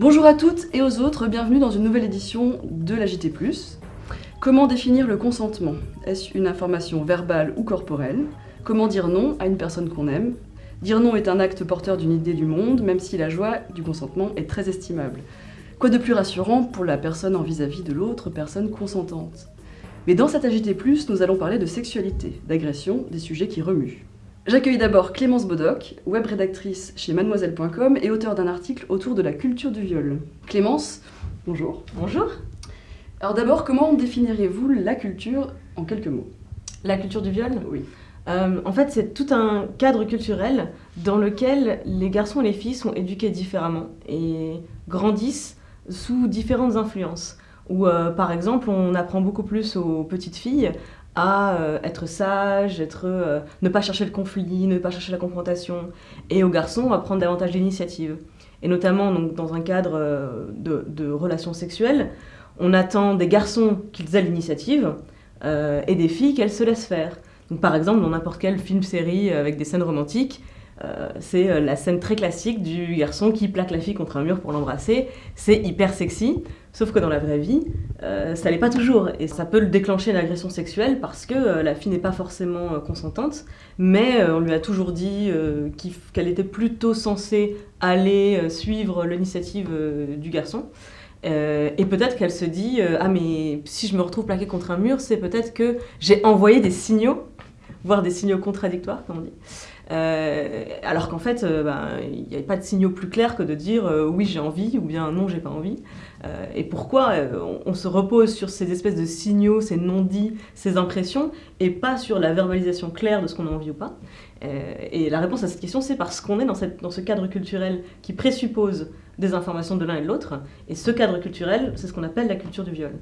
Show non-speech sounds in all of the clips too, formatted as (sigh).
Bonjour à toutes et aux autres, bienvenue dans une nouvelle édition de la. Comment définir le consentement? Est-ce une information verbale ou corporelle? Comment dire non à une personne qu'on aime? Dire non est un acte porteur d'une idée du monde, même si la joie du consentement est très estimable. Quoi de plus rassurant pour la personne en vis-à-vis de l'autre personne consentante? Mais dans cette AJT+, nous allons parler de sexualité, d'agression, des sujets qui remuent. J'accueille d'abord Clémence Bodoc, web rédactrice chez mademoiselle.com et auteur d'un article autour de la culture du viol. Clémence, bonjour. Bonjour. Alors d'abord, comment définiriez-vous la culture en quelques mots? La culture du viol? Oui. Euh, en fait, c'est tout un cadre culturel dans lequel les garçons et les filles sont éduqués différemment et grandissent sous différentes influences. Où, euh, par exemple, on apprend beaucoup plus aux petites filles à euh, être sage, être, euh, ne pas chercher le conflit, ne pas chercher la confrontation, et aux garçons à prendre davantage d'initiative. Et notamment donc, dans un cadre euh, de, relations sexuelles, on attend des garçons qu'ils aient l'initiative et des filles qu'elles se laissent faire. Donc, par exemple, dans n'importe quel film-série avec des scènes romantiques, c'est la scène très classique du garçon qui plaque la fille contre un mur pour l'embrasser. C'est hyper sexy, sauf que dans la vraie vie, euh, ça l'est pas toujours. Et ça peut le déclencher une agression sexuelle parce que euh, la fille n'est pas forcément euh, consentante, mais on lui a toujours dit qu'elle qu était plutôt censée aller suivre l'initiative du garçon. et peut-être qu'elle se dit Ah, mais si je me retrouve plaquée contre un mur, c'est peut-être que j'ai envoyé des signaux, voire des signaux contradictoires, comme on dit. Euh, alors qu'en fait, il ben, n'y a pas de signaux plus clairs que de dire euh, oui j'ai envie ou bien non j'ai pas envie. Euh, et pourquoi on, se repose sur ces espèces de signaux, ces non-dits, ces impressions, et pas sur la verbalisation claire de ce qu'on a envie ou pas? et la réponse à cette question, c'est parce qu'on est dans ce cadre culturel qui présuppose des informations de l'un et de l'autre. Et ce cadre culturel, c'est ce qu'on appelle la culture du viol.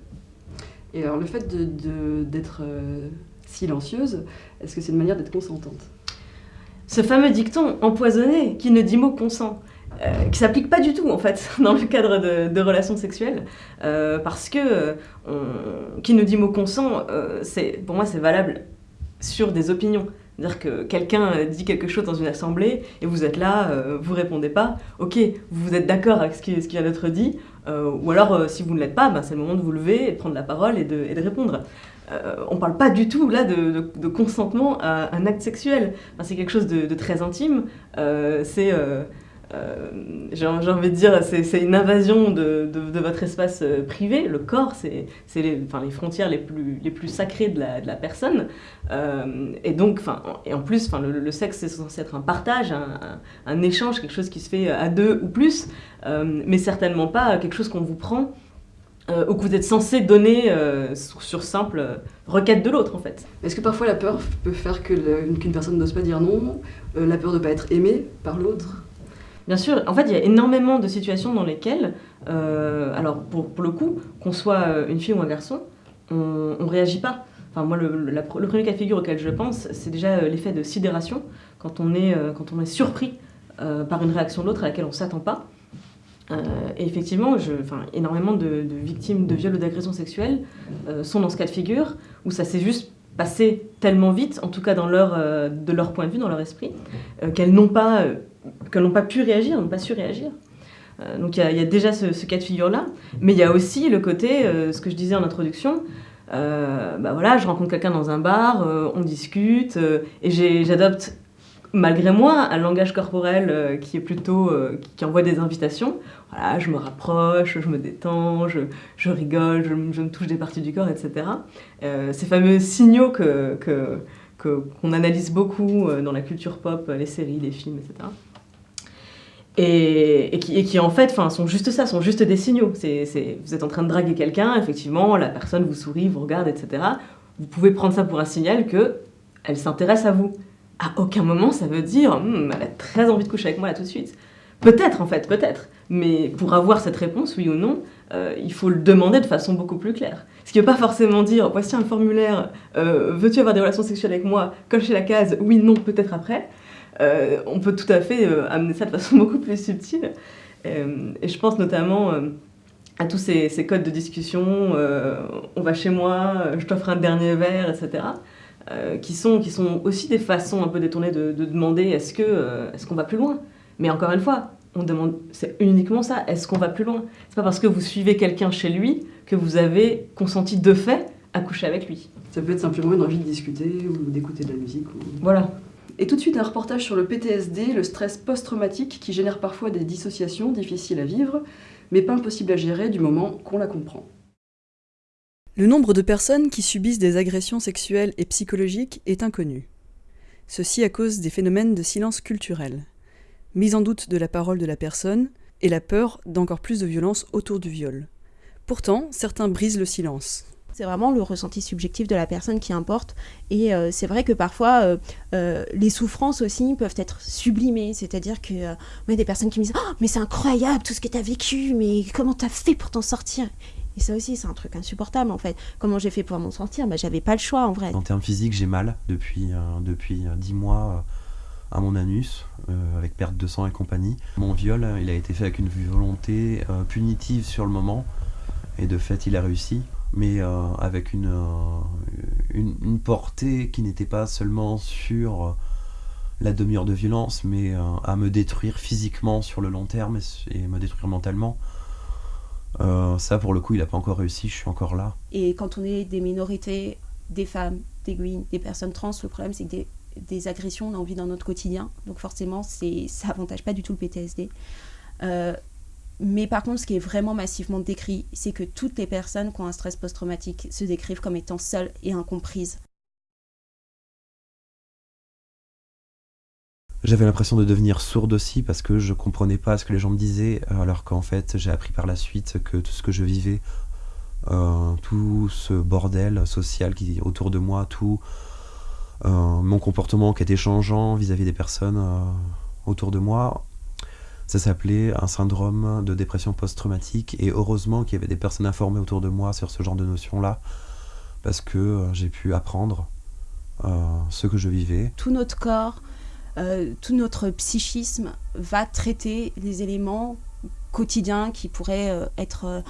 Et alors le fait d'être silencieuse, est-ce que c'est une manière d'être consentante? Ce fameux dicton empoisonné qui ne dit mot consent. Euh, qui s'applique pas du tout en fait (laughs) dans le cadre de, relations sexuelles euh, parce que on, qui ne dit mot consent euh, c'est pour moi c'est valable sur des opinions c'est-à-dire que quelqu'un dit quelque chose dans une assemblée et vous êtes là, euh, vous répondez pas, ok, vous êtes d'accord avec ce qui, ce qui vient d'être dit, euh, ou alors euh, si vous ne l'êtes pas, ben, c'est le moment de vous lever et prendre la parole et de répondre. Euh, on parle pas du tout là de, consentement à un acte sexuel, c'est quelque chose de, très intime, euh, c'est euh, j'ai envie de dire, c'est une invasion de, votre espace euh, privé. Le corps, c'est les, enfin, les frontières les plus, sacrées de la, personne. Euh, et donc, enfin, et en plus, enfin, le, sexe, c'est censé être un partage, un, échange, quelque chose qui se fait à deux ou plus, euh, mais certainement pas quelque chose qu'on vous prend euh, ou que vous êtes censé donner euh, sur, sur, simple requête de l'autre en fait. Est-ce que parfois la peur peut faire qu'une qu personne n'ose pas dire non, euh, la peur de ne pas être aimée par l'autre? Bien sûr, en fait, il y a énormément de situations dans lesquelles, euh, alors pour, pour, le coup, qu'on soit une fille ou un garçon, on ne réagit pas. Enfin, moi, le, la, le, premier cas de figure auquel je pense, c'est déjà l'effet de sidération, quand on est, euh, quand on est surpris euh, par une réaction de l'autre à laquelle on ne s'attend pas. Euh, et effectivement, je, énormément de, victimes de viols ou d'agressions sexuelles sont dans ce cas de figure, où ça s'est juste passé tellement vite, en tout cas leur, de leur point de vue, dans leur esprit, qu'elles n'ont pas pas pu réagir, n'ont pas su réagir. Euh, donc il y, a déjà ce, cas de figure-là, mais il y a aussi le côté, euh, ce que je disais en introduction, euh, bah voilà, je rencontre quelqu'un dans un bar, euh, on discute, euh, et j'adopte, malgré moi, un langage corporel qui est plutôt, qui, qui, envoie des invitations. Voilà, je me rapproche, je me détends, je, rigole, je, me touche des parties du corps, etc. ces fameux signaux que, qu'on analyse beaucoup dans la culture pop, les séries, les films, etc et, qui, en fait sont juste ça, sont juste des signaux. Vous êtes en train de draguer quelqu'un, effectivement, la personne vous sourit, vous regarde, etc. Vous pouvez prendre ça pour un signal que elle s'intéresse à vous. À aucun moment ça veut dire hm, elle a très envie de coucher avec moi là tout de suite. Peut-être en fait, peut-être. Mais pour avoir cette réponse, oui ou non, euh, il faut le demander de façon beaucoup plus claire. Ce qui ne veut pas forcément dire voici un formulaire, euh, veux-tu avoir des relations sexuelles avec moi Cochez la case oui, non, peut-être après euh, on peut tout à fait amener ça de façon (laughs) beaucoup plus subtile. Et je pense notamment à tous ces, codes de discussion, on va chez moi, je t'offre un dernier verre, etc. qui, sont, qui sont aussi des façons un peu détournées de, de demander est-ce qu'on est qu va plus loin? Mais encore une fois, on demande, c'est uniquement ça, est-ce qu'on va plus loin? C'est pas parce que vous suivez quelqu'un chez lui que vous avez consenti de fait à coucher avec lui. Ça peut être simplement une envie de discuter ou d'écouter de la musique. Voilà. Et tout de suite un reportage sur le PTSD, le stress post-traumatique qui génère parfois des dissociations difficiles à vivre, mais pas impossible à gérer du moment qu'on la comprend. Le nombre de personnes qui subissent des agressions sexuelles et psychologiques est inconnu. Ceci à cause des phénomènes de silence culturel, mise en doute de la parole de la personne et la peur d'encore plus de violence autour du viol. Pourtant, certains brisent le silence. C'est vraiment le ressenti subjectif de la personne qui importe. Et euh, c'est vrai que parfois, euh, euh, les souffrances aussi peuvent être sublimées. C'est-à-dire que y a des personnes qui me disent oh, mais c'est incroyable tout ce que tu as vécu, mais comment tu fait pour t'en sortir? Et ça aussi, c'est un truc insupportable en fait. Comment j'ai fait pour m'en sortir? Bah, J'avais pas le choix en vrai. En termes physiques, j'ai mal depuis, depuis 10 mois à mon anus, avec perte de sang et compagnie. Mon viol, il a été fait avec une volonté punitive sur le moment, et de fait, il a réussi mais euh, avec euh, une, une, portée qui n'était pas seulement sur euh, la demi-heure de violence, mais à me détruire physiquement sur le long terme et, me détruire mentalement. Ça, pour le coup, il n'a pas encore réussi, je suis encore là. Et quand on est des minorités, des femmes, des guines, des personnes trans, le problème, c'est que des, des, agressions, on a envie dans notre quotidien. Donc forcément, ça n'avantage pas du tout le PTSD. Mais par contre, ce qui est vraiment massivement décrit, c'est que toutes les personnes qui ont un stress post-traumatique se décrivent comme étant seules et incomprises. J'avais l'impression de devenir sourde aussi parce que je comprenais pas ce que les gens me disaient, alors qu'en fait j'ai appris par la suite que tout ce que je vivais, euh, tout ce bordel social qui autour de moi, tout euh, mon comportement qui était changeant vis-à-vis des personnes euh, autour de moi, ça s'appelait un syndrome de dépression post-traumatique et heureusement qu'il y avait des personnes informées autour de moi sur ce genre de notions-là parce que j'ai pu apprendre ce que je vivais. Tout notre corps, euh, tout notre psychisme va traiter les éléments quotidiens qui pourraient être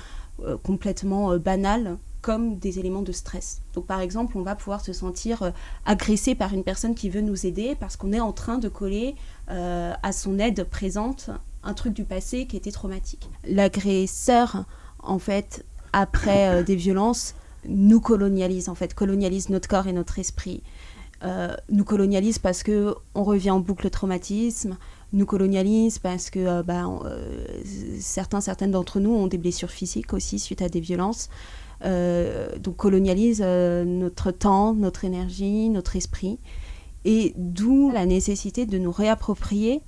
complètement banals comme des éléments de stress. Donc par exemple, on va pouvoir se sentir agressé par une personne qui veut nous aider parce qu'on est en train de coller à son aide présente un truc du passé qui était traumatique. L'agresseur, en fait, après euh, des violences, nous colonialise, en fait, colonialise notre corps et notre esprit. Euh, nous colonialise parce que on revient en boucle traumatisme, nous colonialise parce que euh, bah, certains, certaines d'entre nous ont des blessures physiques aussi suite à des violences. donc colonialise notre temps, notre énergie, notre esprit. Et d'où la nécessité de nous réapproprier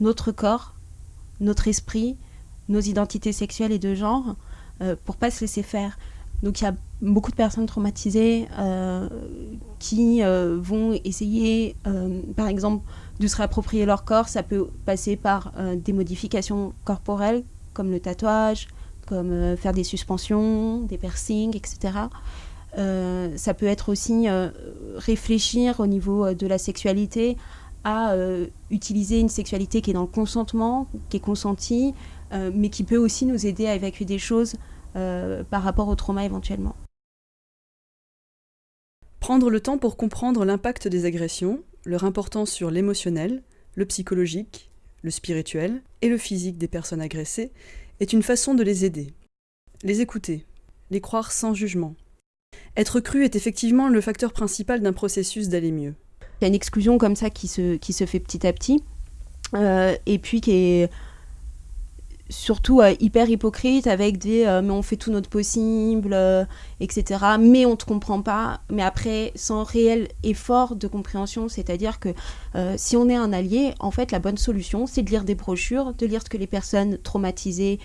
notre corps notre esprit, nos identités sexuelles et de genre, euh, pour pas se laisser faire. Donc il y a beaucoup de personnes traumatisées euh, qui euh, vont essayer, par exemple, de se réapproprier leur corps. Ça peut passer par des modifications corporelles, comme le tatouage, comme faire des suspensions, des piercings, etc. ça peut être aussi réfléchir au niveau de la sexualité à euh, utiliser une sexualité qui est dans le consentement, qui est consentie, euh, mais qui peut aussi nous aider à évacuer des choses euh, par rapport au trauma éventuellement. Prendre le temps pour comprendre l'impact des agressions, leur importance sur l'émotionnel, le psychologique, le spirituel et le physique des personnes agressées est une façon de les aider. Les écouter, les croire sans jugement. Être cru est effectivement le facteur principal d'un processus d'aller mieux. Il y a une exclusion comme ça qui se, fait petit à petit, euh, et puis qui est surtout euh, hyper hypocrite avec des euh, mais on fait tout notre possible, euh, etc. Mais on te comprend pas. Mais après, sans réel effort de compréhension, c'est-à-dire que si on est un allié, en fait, la bonne solution, c'est de lire des brochures, de lire ce que les personnes traumatisées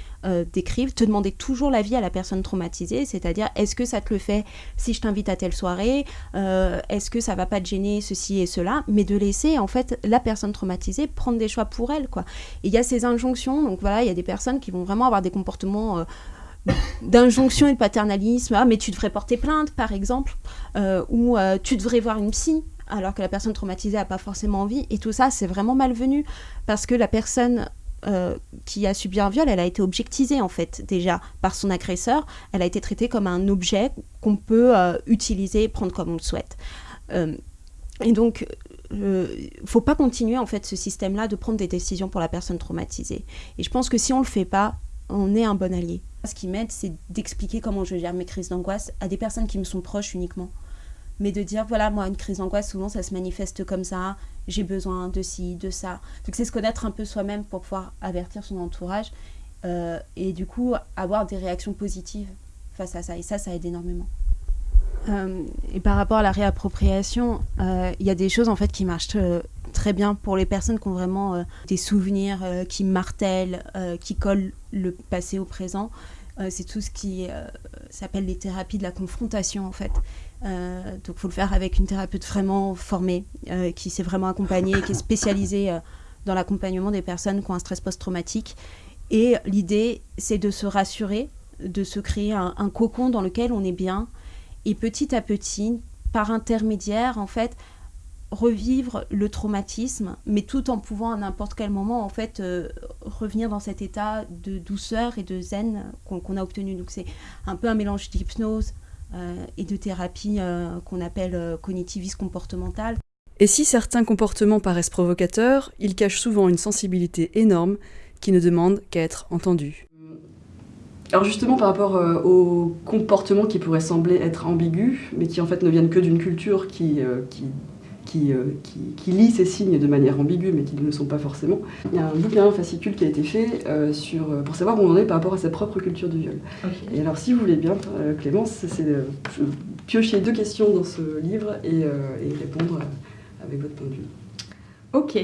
décrivent, te demander toujours l'avis à la personne traumatisée, c'est-à-dire est-ce que ça te le fait si je t'invite à telle soirée, est-ce que ça va pas te gêner ceci et cela, mais de laisser en fait la personne traumatisée prendre des choix pour elle, quoi. il y a ces injonctions, donc voilà, il y a des personnes qui vont vraiment avoir des comportements euh, d'injonction et de paternalisme. Ah, mais tu devrais porter plainte, par exemple, euh, ou euh, tu devrais voir une psy, alors que la personne traumatisée n'a pas forcément envie. Et tout ça, c'est vraiment malvenu, parce que la personne qui a subi un viol, elle a été objectisée en fait déjà par son agresseur. Elle a été traitée comme un objet qu'on peut utiliser et prendre comme on le souhaite. Et donc, euh, faut pas continuer en fait ce système-là de prendre des décisions pour la personne traumatisée. Et je pense que si on le fait pas, on est un bon allié. Ce qui m'aide, c'est d'expliquer comment je gère mes crises d'angoisse à des personnes qui me sont proches uniquement. Mais de dire, voilà, moi, une crise d'angoisse, souvent, ça se manifeste comme ça, j'ai besoin de ci, de ça. Donc, c'est se connaître un peu soi-même pour pouvoir avertir son entourage euh, et du coup, avoir des réactions positives face à ça. Et ça, ça aide énormément. Euh, et par rapport à la réappropriation, euh, il y a des choses en fait qui marchent très bien pour les personnes qui ont vraiment des souvenirs qui martèlent, qui collent le passé au présent. c'est tout ce qui s'appelle les thérapies de la confrontation en fait. donc il faut le faire avec une thérapeute vraiment formée, qui s'est vraiment accompagnée, qui est spécialisée dans l'accompagnement des personnes qui ont un stress post-traumatique. Et l'idée, c'est de se rassurer, de se créer un, cocon dans lequel on est bien, et petit à petit, par intermédiaire, en fait, revivre le traumatisme, mais tout en pouvant à n'importe quel moment, en fait, euh, revenir dans cet état de douceur et de zen qu'on a obtenu. Donc c'est un peu un mélange d'hypnose euh, et de thérapie euh, qu'on appelle cognitiviste comportementale. Et si certains comportements paraissent provocateurs, ils cachent souvent une sensibilité énorme qui ne demande qu'à être entendus. Alors justement, par rapport euh, aux comportements qui pourraient sembler être ambigus, mais qui en fait ne viennent que d'une culture qui, euh, qui, qui, euh, qui, qui, lit ces signes de manière ambiguë, mais qui ne le sont pas forcément, il y a un bouquin, un fascicule qui a été fait sur, pour savoir où on en est par rapport à sa propre culture du viol. Et alors si vous voulez bien, Clémence, c'est de piocher deux questions dans ce livre et, et répondre avec votre point de vue. Ok.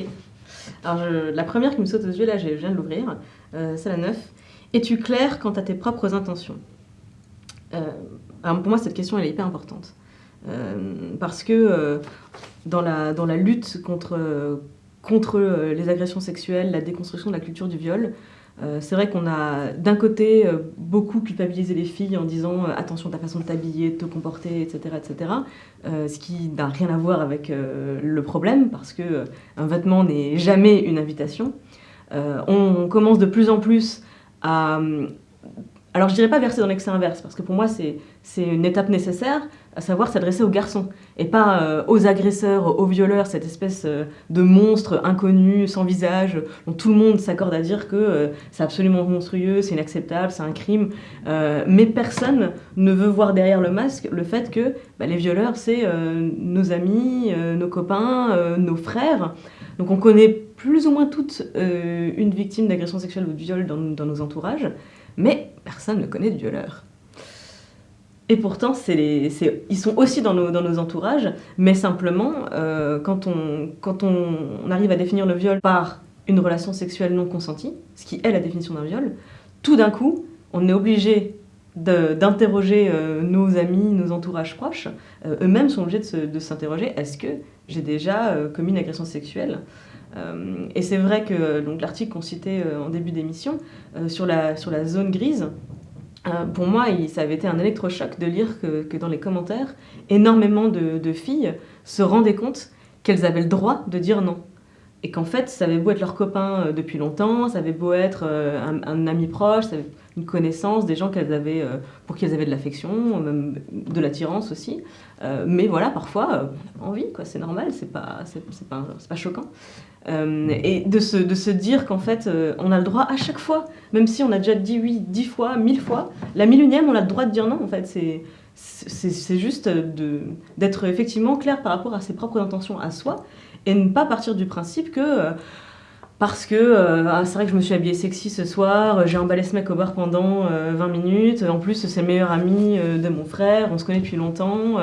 Alors la première qui me saute aux yeux, là je viens de l'ouvrir, c'est la 9. Es-tu clair quant à tes propres intentions? Euh, Pour moi, cette question, elle est hyper importante. Euh, parce que euh, dans, la, lutte contre, les agressions sexuelles, la déconstruction de la culture du viol, c'est vrai qu'on a d'un côté beaucoup culpabilisé les filles en disant attention ta façon de t'habiller, de te comporter, etc. etc. ce qui n'a rien à voir avec le problème parce que un vêtement n'est jamais une invitation. on commence de plus en plus alors je dirais pas verser dans l'excès inverse, parce que pour moi c'est une étape nécessaire, à savoir s'adresser aux garçons, et pas euh, aux agresseurs, aux violeurs, cette espèce euh, de monstre inconnu, sans visage, dont tout le monde s'accorde à dire que euh, c'est absolument monstrueux, c'est inacceptable, c'est un crime, mais personne ne veut voir derrière le masque le fait que bah, les violeurs c'est nos amis, nos copains, nos frères, donc on connaît plus ou moins toutes euh, une victime d'agression sexuelle ou de viol dans, nos entourages, mais personne ne connaît de violeur. Et pourtant, ils sont aussi dans nos, entourages, mais simplement, euh, quand on, arrive à définir le viol par une relation sexuelle non consentie, ce qui est la définition d'un viol, tout d'un coup, on est obligé d'interroger euh, nos amis, nos entourages proches. Eux-mêmes sont obligés de s'interroger, est-ce que j'ai déjà commis une agression sexuelle? Euh, et c'est vrai que l'article qu'on citait euh, en début d'émission euh, sur, la, sur la zone grise, pour moi, ça avait été un électrochoc de lire que, que dans les commentaires, énormément de, de, filles se rendaient compte qu'elles avaient le droit de dire non. Et qu'en fait, ça avait beau être leur copain depuis longtemps, ça avait beau être un, un ami proche, une connaissance, des gens qu'elles avaient, pour qui elles avaient de l'affection, même de l'attirance aussi. mais voilà, parfois, envie, quoi, c'est normal, c'est pas, c'est, pas, pas choquant. Euh, et de se, de se dire qu'en fait, euh, on a le droit à chaque fois, même si on a déjà dit oui dix fois, mille fois, la mille unième, on a le droit de dire non, en fait. C'est, c'est, juste d'être effectivement clair par rapport à ses propres intentions à soi, et ne pas partir du principe que... Euh, parce que ah, c'est vrai que je me suis habillée sexy ce soir, j'ai emballé ce mec au bar pendant 20 minutes, en plus c'est le meilleur ami de mon frère, on se connaît depuis longtemps,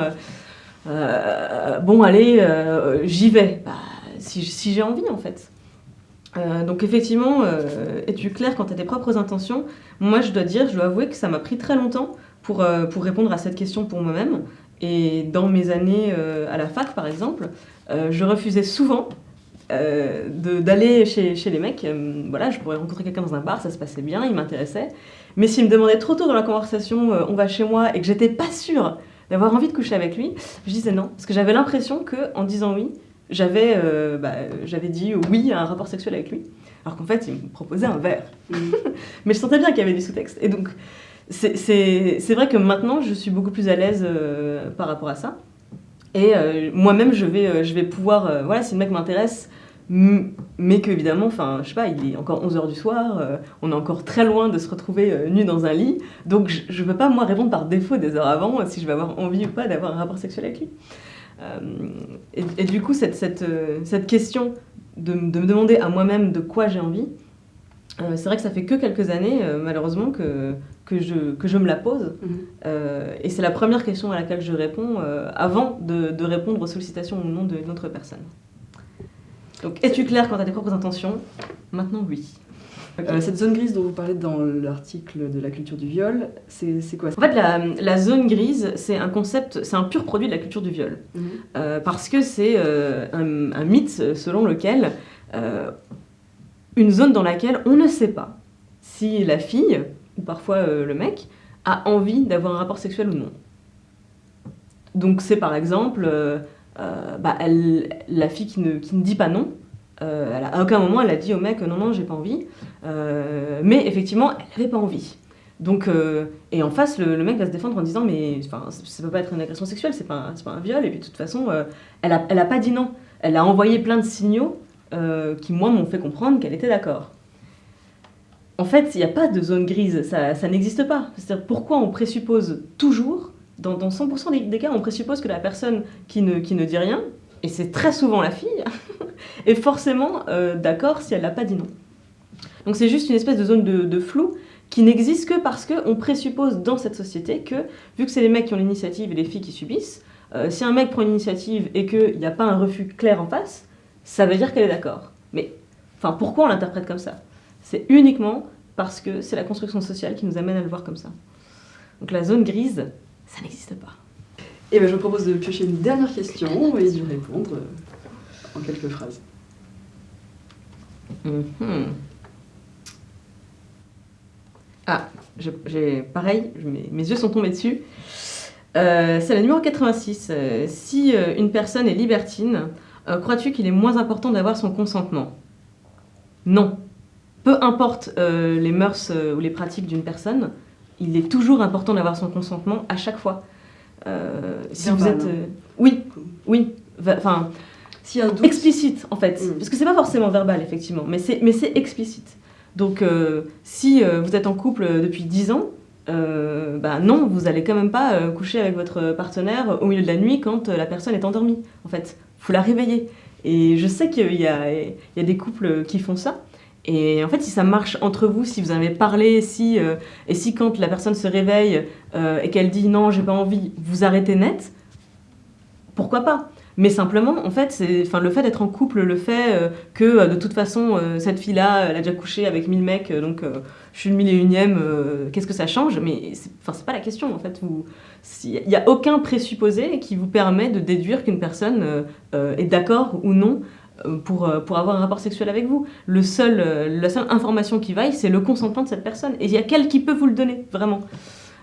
bon allez, j'y vais. Bah, si, j'ai envie en fait. Euh, donc effectivement, euh, es-tu clair quant à tes propres intentions? Moi je dois dire, je dois avouer que ça m'a pris très longtemps pour, euh, pour répondre à cette question pour moi-même. Et dans mes années à la fac par exemple, je refusais souvent d'aller chez, chez, les mecs. voilà, je pourrais rencontrer quelqu'un dans un bar, ça se passait bien, il m'intéressait. Mais s'il me demandait trop tôt dans la conversation, on va chez moi, et que j'étais pas sûre d'avoir envie de coucher avec lui, je disais non. Parce que j'avais l'impression qu'en disant oui, j'avais euh, bah, j'avais dit oui à un rapport sexuel avec lui, alors qu'en fait, il me proposait un verre. Mm. (laughs) Mais je sentais bien qu'il y avait du sous-texte. Et donc, c'est vrai que maintenant, je suis beaucoup plus à l'aise euh, par rapport à ça. Et euh, moi-même, je vais, euh, pouvoir, voilà, si le mec m'intéresse, mais que évidemment, enfin, je sais pas, il est encore 11h du soir, on est encore très loin de se retrouver nu dans un lit, donc je, je peux pas moi répondre par défaut des heures avant si je vais avoir envie ou pas d'avoir un rapport sexuel avec lui. Et, du coup, cette, question de, de me demander à moi-même de quoi j'ai envie, c'est vrai que ça fait que quelques années, malheureusement, que, que, je, que je me la pose. Mhm. Euh, et c'est la première question à laquelle je réponds euh, avant de, de répondre aux sollicitations ou non d'une autre personne. Donc, es-tu clair quant à tes propres intentions? Maintenant, oui. Euh, cette zone grise dont vous parlez dans l'article de la culture du viol, c'est quoi? En fait, la, la zone grise, c'est un concept, c'est un pur produit de la culture du viol. Mhm. Parce que c'est un, un mythe selon lequel une zone dans laquelle on ne sait pas si la fille, ou parfois euh, le mec, a envie d'avoir un rapport sexuel ou non. Donc c'est par exemple euh, euh, bah, la fille qui ne, qui ne dit pas non. à aucun moment elle a dit au mec non non j'ai pas envie. Mais effectivement elle n'avait pas envie. Donc, et en face, le, mec va se défendre en disant Mais ça peut pas être une agression sexuelle, c'est pas, pas un viol. Et puis de toute façon, elle, a, elle a pas dit non. Elle a envoyé plein de signaux qui, moi, m'ont fait comprendre qu'elle était d'accord. En fait, il n'y a pas de zone grise, ça, n'existe pas. C'est-à-dire, pourquoi on présuppose toujours, dans, dans 100% des, cas, on présuppose que la personne qui ne, dit rien, et c'est très souvent la fille, (laughs) est forcément euh, d'accord si elle n'a pas dit non. Donc c'est juste une espèce de zone de, de flou qui n'existe que parce qu'on présuppose dans cette société que, vu que c'est les mecs qui ont l'initiative et les filles qui subissent, euh, si un mec prend l'initiative et qu'il n'y a pas un refus clair en face, ça veut dire qu'elle est d'accord. Mais enfin, pourquoi on l'interprète comme ça? C'est uniquement parce que c'est la construction sociale qui nous amène à le voir comme ça. Donc la zone grise, ça n'existe pas. Et ben, je vous propose de piocher une dernière question et d'y répondre en quelques phrases. Mhm. Ah, j'ai pareil, mes, mes yeux sont tombés dessus. Euh, c'est la numéro 86. Euh, si euh, une personne est libertine, crois-tu qu'il est moins important d'avoir son consentement? Non. Peu importe euh, les mœurs euh, ou les pratiques d'une personne, il est toujours important d'avoir son consentement à chaque fois. Euh, si vous êtes... oui, oui. Enfin, a un doute, explicite en fait. Mm. Parce que c'est pas forcément verbal effectivement, mais c'est, explicite. Donc si vous êtes en couple depuis 10 ans, euh, bah non, vous allez quand même pas euh, coucher avec votre partenaire au milieu de la nuit quand euh, la personne est endormie. En fait, faut la réveiller. Et je sais qu'il y y a des couples qui font ça. Et en fait, si ça marche entre vous, si vous avez parlé, si, euh, et si quand la personne se réveille euh, et qu'elle dit non, j'ai pas envie, vous arrêtez net, pourquoi pas? Mais simplement, en fait, enfin, le fait d'être en couple, le fait euh, que de toute façon, cette fille-là, elle a déjà couché avec 1000 mecs, donc je suis le mille et unième, qu'est-ce que ça change? Mais c'est, pas la question, en fait. Il n'y a aucun présupposé qui vous permet de déduire qu'une personne est d'accord ou non pour, euh, pour avoir un rapport sexuel avec vous. Euh, la seule information qui vaille, c'est le consentement de cette personne. Et il y a qu'elle qui peut vous le donner, vraiment.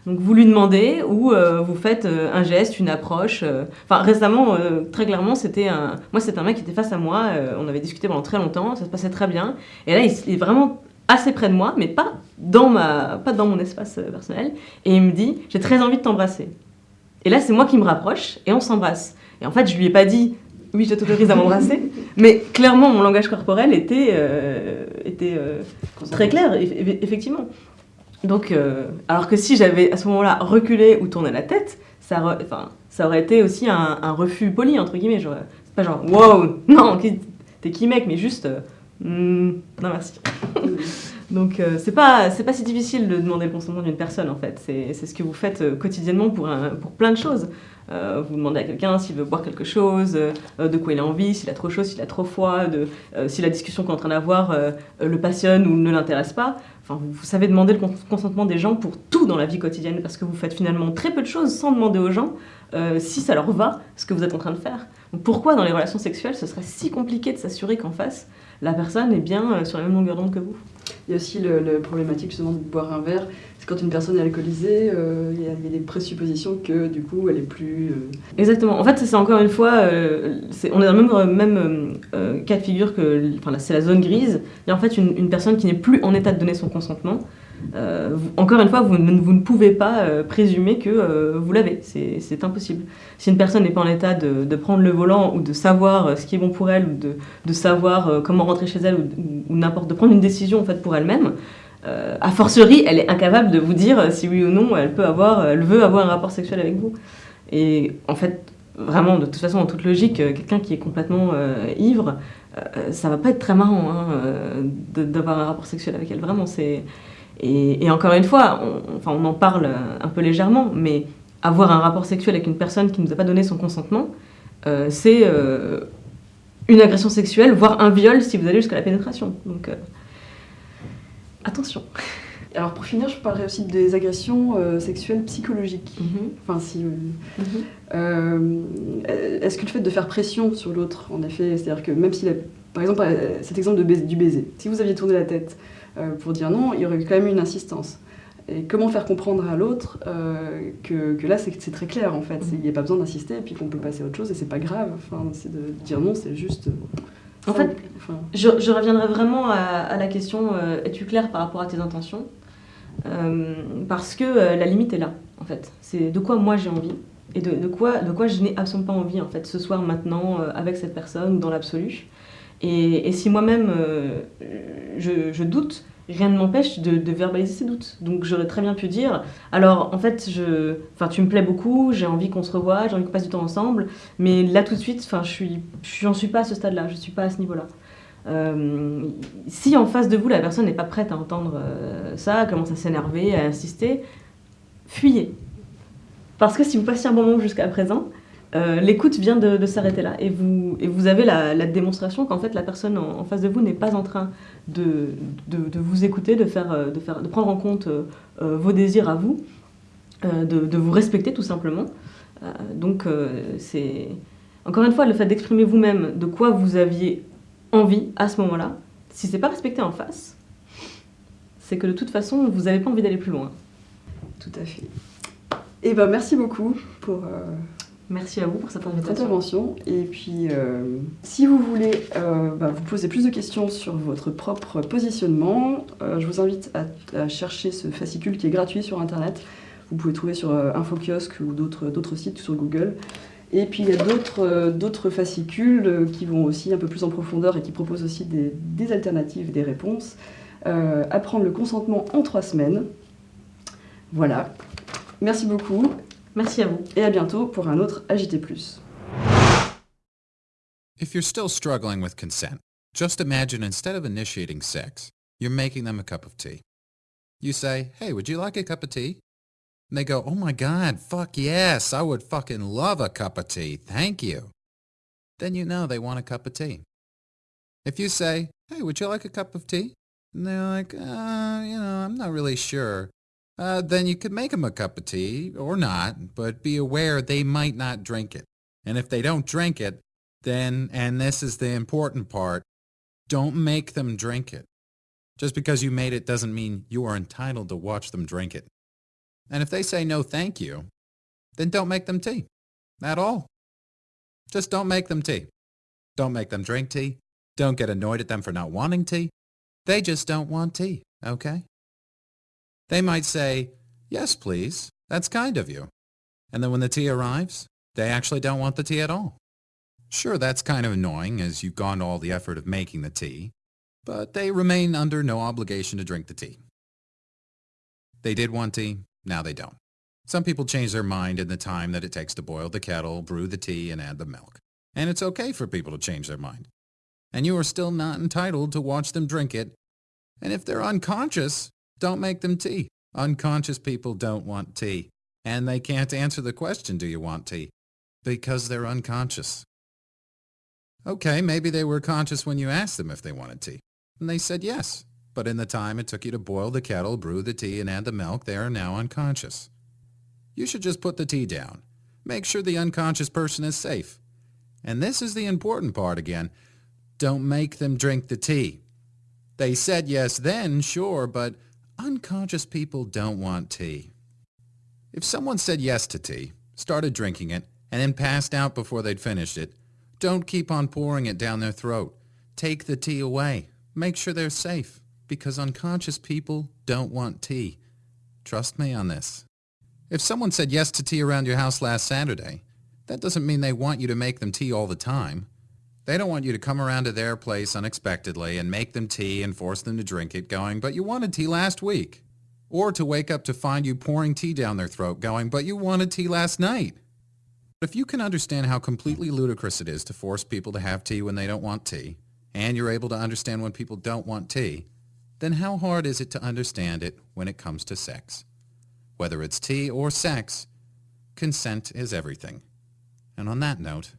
Donc vous lui demandez ou euh, vous faites euh, un geste, une approche. euh. Enfin récemment, euh, très clairement, c'était un. Moi, c'était un mec qui était face à moi. euh, on avait discuté pendant très longtemps, ça se passait très bien. Et là, il est vraiment assez près de moi, mais pas dans mon espace euh, personnel. Et il me dit, j'ai très envie de t'embrasser. Et là, c'est moi qui me rapproche et on s'embrasse. Et en fait, je lui ai pas dit, oui, je t'autorise à m'embrasser, mais clairement, mon langage corporel était, euh, était euh, Très clair, eff- eff- effectivement. Donc, euh, alors que si j'avais à ce moment-là reculé ou tourné la tête, ça, ça aurait été aussi un, un refus poli, entre guillemets. C'est pas genre, wow, non, t'es qui mec, mais juste, Hmm, non merci. (laughs) Donc, c'est pas, pas si difficile de demander le consentement d'une personne, en fait. C'est ce que vous faites quotidiennement pour, un- pour plein de choses. Euh, vous demandez à quelqu'un s'il veut boire quelque chose, euh, de quoi il a envie, s'il a trop chaud, s'il a trop froid, euh, si la discussion qu'on est en train d'avoir le passionne ou ne l'intéresse pas. Enfin, vous, savez demander le cons- consentement des gens pour tout dans la vie quotidienne parce que vous faites finalement très peu de choses sans demander aux gens si ça leur va ce que vous êtes en train de faire. Donc pourquoi dans les relations sexuelles ce serait si compliqué de s'assurer qu'en face la personne est bien euh, sur la même longueur d'onde que vous? Il y a aussi le, le problématique justement de boire un verre. C'est quand une personne est alcoolisée, euh, il y, a- il y a des présuppositions que du coup elle est plus. euh, Exactement. En fait, c'est encore une fois, euh, on est dans le même, même cas de figure que, enfin, c'est la zone grise. Il y a en fait une, une personne qui n'est plus en état de donner son consentement. Encore une fois, vous, ne pouvez pas présumer que vous l'avez. C'est impossible. Si une personne n'est pas en état de, prendre le volant ou de savoir ce qui est bon pour elle, ou de, savoir comment rentrer chez elle, ou, n'importe, de prendre une décision en fait, pour elle-même, a fortiori, elle est incapable de vous dire si oui ou non elle peut avoir, elle veut avoir un rapport sexuel avec vous. Et en fait, vraiment, de toute façon, en toute logique, euh, quelqu'un qui est complètement euh, ivre, euh, ça va pas être très marrant hein, d'avoir un rapport sexuel avec elle. Vraiment, c'est. Et, encore une fois, on, enfin, on en parle un peu légèrement, mais avoir un rapport sexuel avec une personne qui ne nous a pas donné son consentement, c'est une agression sexuelle, voire un viol si vous allez jusqu'à la pénétration. Donc, attention. (laughs) Alors pour finir, je parlerai aussi des agressions euh, sexuelles psychologiques. Mhm. Enfin, si. Euh, mhm. euh, Est-ce que le fait de faire pression sur l'autre, en effet, c'est-à-dire que même s'il a, par exemple, cet exemple de du baiser, si vous aviez tourné la tête pour dire non, il y aurait quand même une insistance. Et comment faire comprendre à l'autre que, que, là c'est très clair en fait, mhm. il n'y a pas besoin d'insister et puis qu'on peut passer à autre chose et c'est pas grave. Enfin, c'est de dire non, c'est juste. En fait, je, je, reviendrai vraiment à, à la question es-tu clair par rapport à tes intentions? Euh, parce que euh, la limite est là, en fait. C'est de quoi moi j'ai envie et de, quoi, de quoi je n'ai absolument pas envie, en fait, ce soir, maintenant, euh, avec cette personne ou dans l'absolu. Et, si moi-même je, doute, rien ne m'empêche de, verbaliser ces doutes. Donc j'aurais très bien pu dire, alors en fait, je, tu me plais beaucoup, j'ai envie qu'on se revoie, j'ai envie qu'on passe du temps ensemble, mais là tout de suite, je suis, j'en suis pas à ce stade-là, je suis pas à ce niveau-là. Euh, si en face de vous, la personne n'est pas prête à entendre euh, ça, commence à s'énerver, à insister, fuyez. Parce que si vous passez un bon moment jusqu'à présent, euh, l'écoute vient de, s'arrêter là. Et vous, avez la, démonstration qu'en fait, la personne en, face de vous n'est pas en train de, vous écouter, de, faire, de, prendre en compte vos désirs à vous, de, vous respecter tout simplement. donc, c'est. Encore une fois, le fait d'exprimer vous-même de quoi vous aviez envie à ce moment-là, si c'est pas respecté en face, c'est que de toute façon, vous n'avez pas envie d'aller plus loin. Tout à fait. Et eh ben merci beaucoup pour. Euh, merci à vous pour cette intervention. Et puis, euh, si vous voulez euh, bah, vous poser plus de questions sur votre propre positionnement, je vous invite à, chercher ce fascicule qui est gratuit sur Internet. Vous pouvez trouver sur InfoKiosque ou d'autres sites sur Google. Et puis il y a d'autres fascicules euh, qui vont aussi un peu plus en profondeur et qui proposent aussi des, alternatives, des réponses. Euh, apprendre le consentement en trois semaines. Voilà. Merci beaucoup. Merci à vous. Et à bientôt pour un autre Agité Plus. If you're still struggling with consent, just imagine instead of initiating sex, you're making them a cup of tea. You say, hey, would you like a cup of tea? And they go, oh my God, fuck yes, I would fucking love a cup of tea. Thank you. Then you know they want a cup of tea. If you say, hey, would you like a cup of tea? And they're like, uh, you know, I'm not really sure. Uh, then you could make them a cup of tea or not, but be aware they might not drink it. And if they don't drink it, then, and this is the important part, don't make them drink it. Just because you made it doesn't mean you are entitled to watch them drink it. And if they say no thank you, then don't make them tea. At all. Just don't make them tea. Don't make them drink tea. Don't get annoyed at them for not wanting tea. They just don't want tea, okay? They might say, yes, please. That's kind of you. And then when the tea arrives, they actually don't want the tea at all. Sure, that's kind of annoying as you've gone to all the effort of making the tea, but they remain under no obligation to drink the tea. They did want tea, now they don't. Some people change their mind in the time that it takes to boil the kettle, brew the tea, and add the milk. And it's okay for people to change their mind. And you are still not entitled to watch them drink it. And if they're unconscious, don't make them tea. Unconscious people don't want tea. And they can't answer the question, do you want tea? Because they're unconscious. Okay, maybe they were conscious when you asked them if they wanted tea. And they said yes but in the time it took you to boil the kettle, brew the tea, and add the milk, they are now unconscious. You should just put the tea down. Make sure the unconscious person is safe. And this is the important part again. Don't make them drink the tea. They said yes then, sure, but unconscious people don't want tea. If someone said yes to tea, started drinking it, and then passed out before they'd finished it, don't keep on pouring it down their throat. Take the tea away. Make sure they're safe because unconscious people don't want tea. Trust me on this. If someone said yes to tea around your house last Saturday, that doesn't mean they want you to make them tea all the time. They don't want you to come around to their place unexpectedly and make them tea and force them to drink it going, but you wanted tea last week. Or to wake up to find you pouring tea down their throat going, but you wanted tea last night. If you can understand how completely ludicrous it is to force people to have tea when they don't want tea, and you're able to understand when people don't want tea, then how hard is it to understand it when it comes to sex? Whether it's tea or sex, consent is everything. And on that note,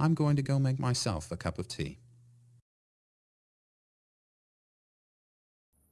I'm going to go make myself a cup of tea.